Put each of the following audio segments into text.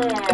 Number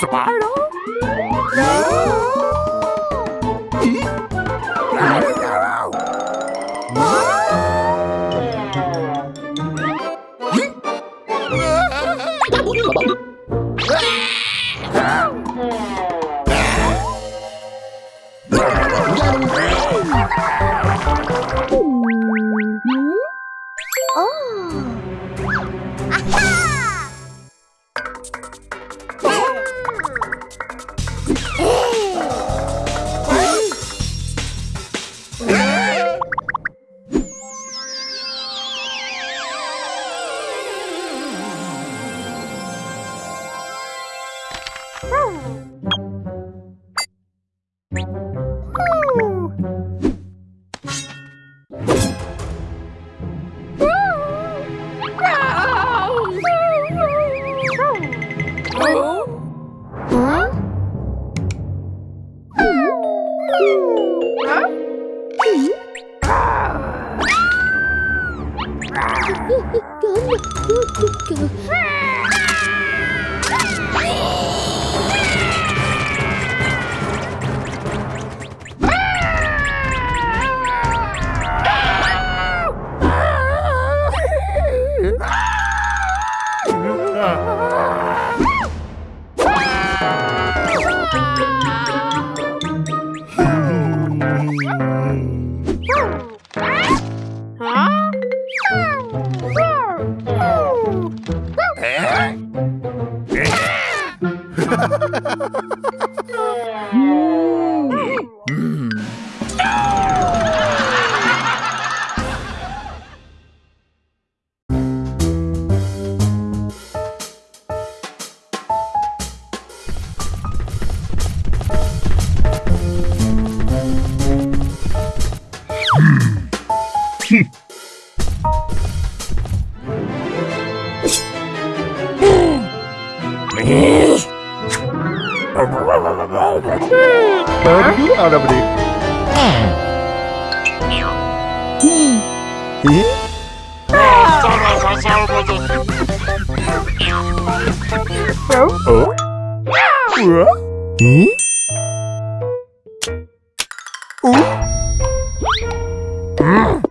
Spider? No! Woo! Oh. Hmm?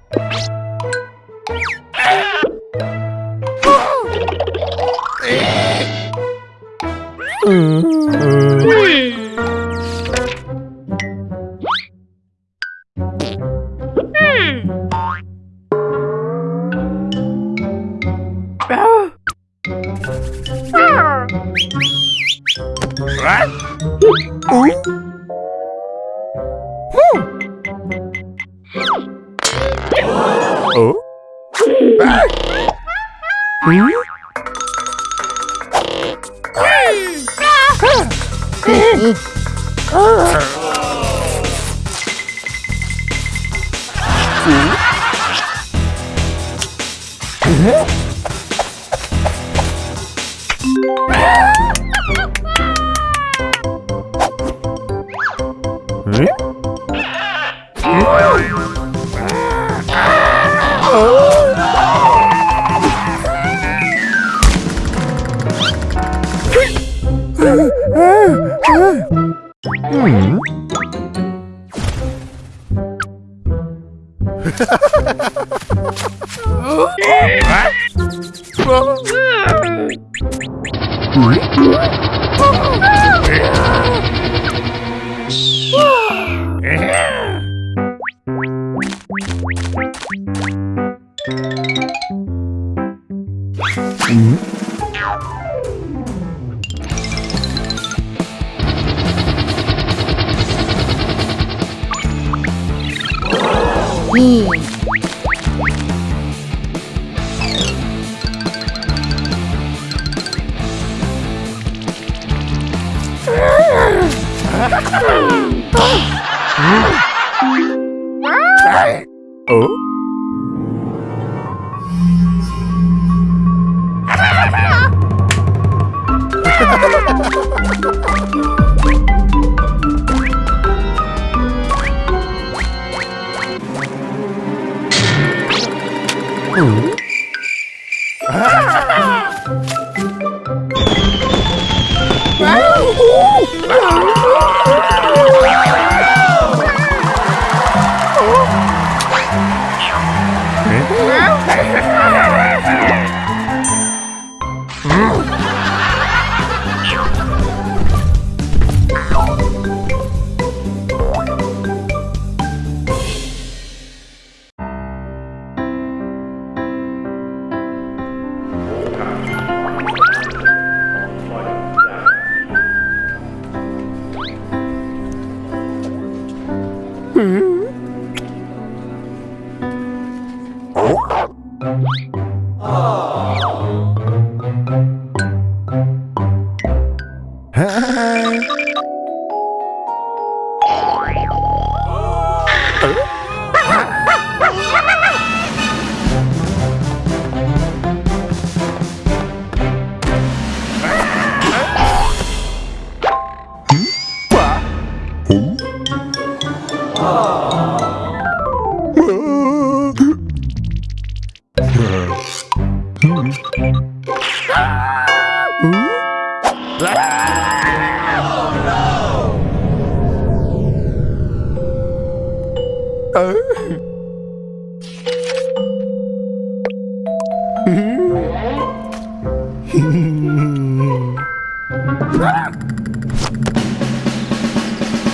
Oh. Huh? What? Hmm? Me. Ah! Ho,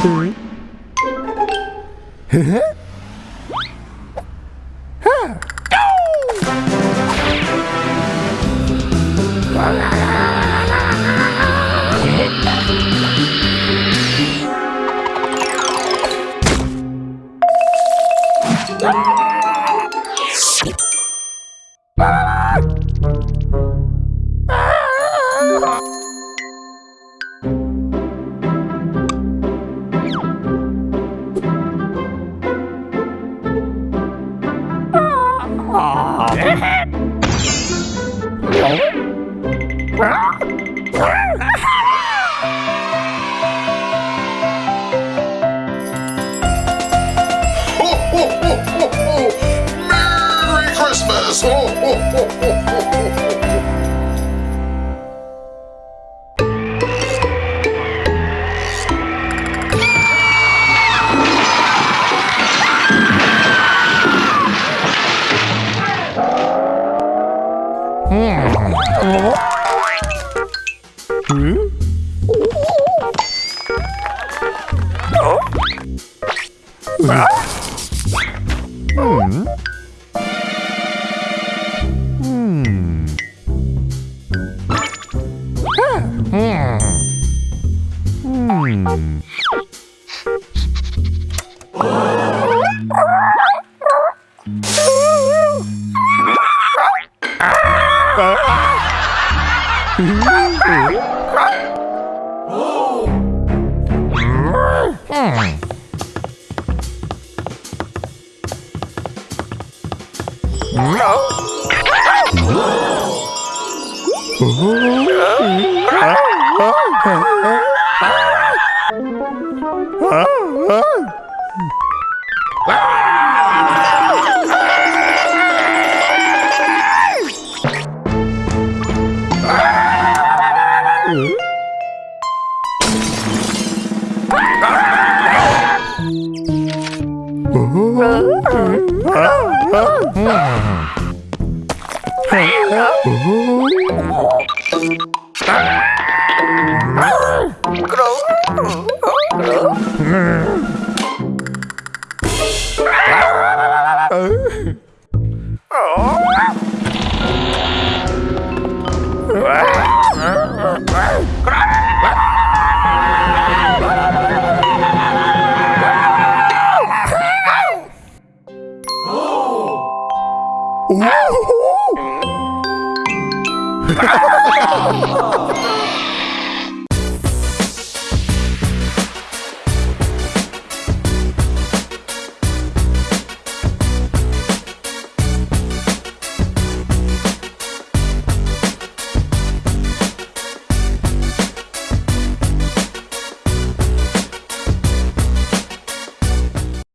ho, Merry Christmas! 음. 음. 음. 음. Ah!